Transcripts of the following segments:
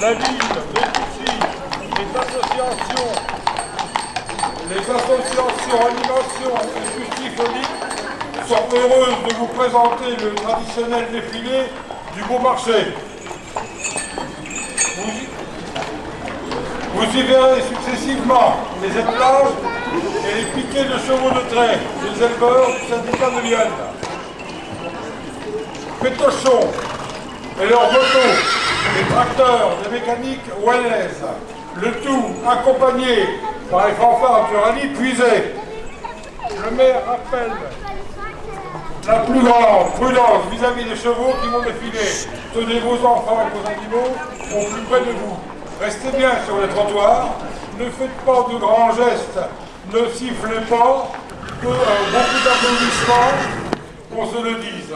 2023, réitéramo, la ville de Toussy, les associations, les associations animation et justice sont heureuses de vous présenter le traditionnel défilé du beau marché. Vous y verrez successivement les étalages et les piquets de chevaux de trait des éleveurs du syndicat de Lyon. Pétochons et leurs motos, les tracteurs, les mécaniques Wallace, le tout accompagné par les fanfares du rallye puisé. Le maire rappelle la plus grande prudence vis-à-vis des chevaux qui vont défiler. Tenez vos enfants et vos animaux au plus près de vous. Restez bien sur les trottoirs, ne faites pas de grands gestes, ne sifflez pas, que euh, beaucoup d'applaudissements, qu'on se le dise.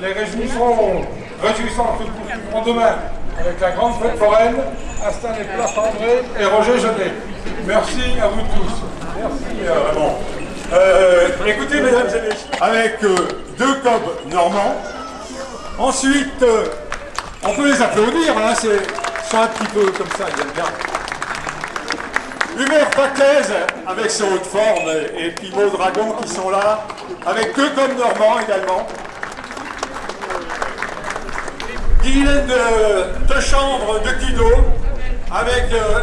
Les réjouissances, réjouissances se poursuivront demain avec la grande fête foraine, installée Place André et Roger Genet. Merci à vous tous. Merci euh, Raymond. Euh, écoutez, mesdames et messieurs, avec euh, deux cobs normands, ensuite, euh, on peut les applaudir, hein, c'est un petit peu comme ça, ils aiment bien. Hubert Paquez avec ses hautes formes et Maud Dragon qui sont là, avec deux cobs normands également. Guylaine de, de chambre de Guido avec euh,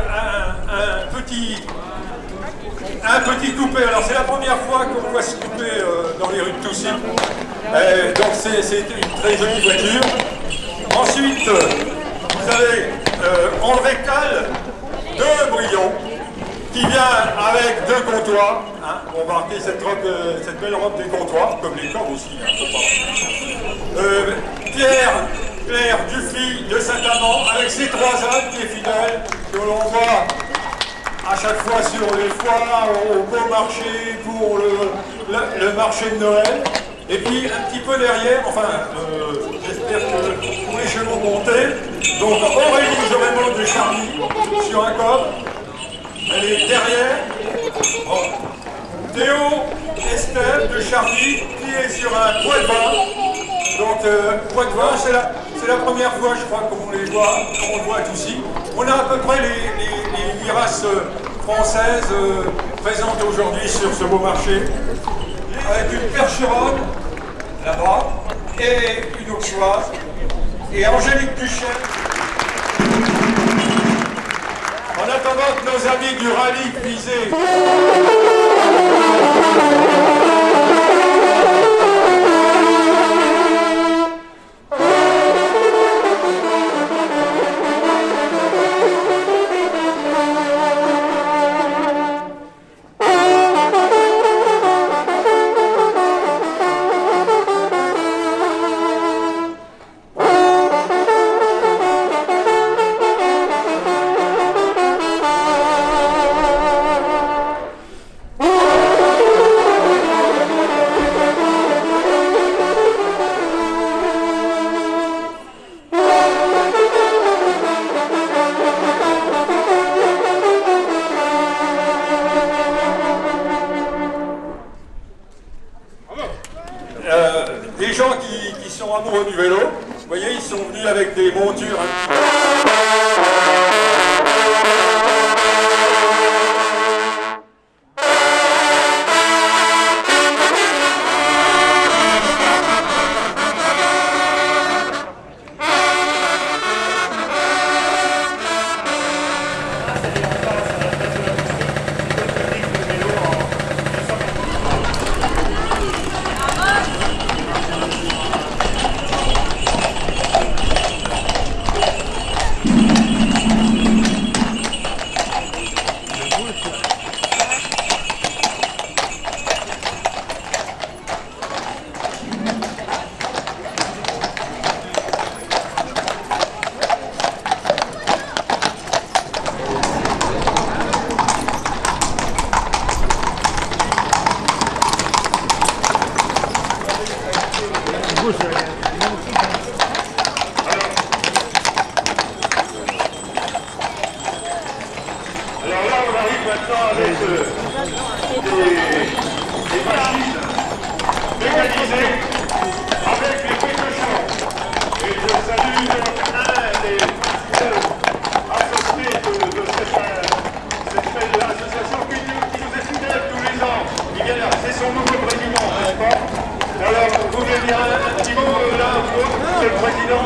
un, petit un petit coupé. Alors c'est la première fois qu'on voit ce coupé euh, dans les rues de Toussy. Donc c'est une très jolie voiture. Ensuite, euh, vous avez euh, André Cal de Brion qui vient avec deux comptoirs hein, pour marquer cette, robe, cette belle robe des comptoirs, comme les corps aussi. Hein, Pierre, Claire Dufy de Saint-Amand avec ses trois ânes qui est fidèle, que l'on voit à chaque fois sur les foires, au beau marché pour le, marché de Noël. Et puis un petit peu derrière, enfin, euh, j'espère que tous les chevaux montés. Donc Aurélie Jorémont de Charny sur un corps. Elle est derrière. Bon. Théo Estelle de Charny qui est sur un poids euh, c'est la, première fois je crois qu'on les voit, qu'on voit ici. On a à peu près les, les, races euh, françaises euh, présentes aujourd'hui sur ce beau marché. Avec une percheronne là-bas et une auxoise et Angélique Duchel. En attendant que nos amis du rallye puisé Des gens qui, sont amoureux du vélo. Vous voyez, ils sont venus avec des montures. avec des, des machines mécanisées, avec les précautions. Et je salue un des associés de, cette, association qui, nous est fidèle tous les ans. Il vient c'est son nouveau président, n'est-ce pas Alors, vous voulez dire un petit mot là, monsieur le président